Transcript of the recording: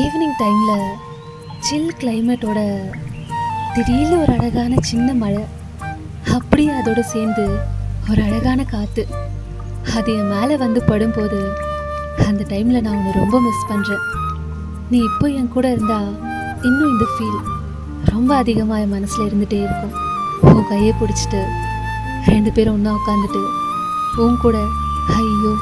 Evening டைமில் சில் கிளைமேட்டோட திடீர்னு ஒரு அழகான சின்ன மழை. அப்படியே அதோடு சேர்ந்து ஒரு அழகான காற்று அது என் மேலே வந்து படும்போது அந்த டைமில் நான் உன்னை ரொம்ப மிஸ் பண்ணுறேன் நீ இப்போ என் கூட இருந்தால் இன்னும் இந்த ஃபீல் ரொம்ப அதிகமாக என் மனசில் இருந்துகிட்டே இருக்கும். உன் கையை பிடிச்சிட்டு ரெண்டு பேரும் ஒன்றா உட்காந்துட்டு உன் கூட ஐயோ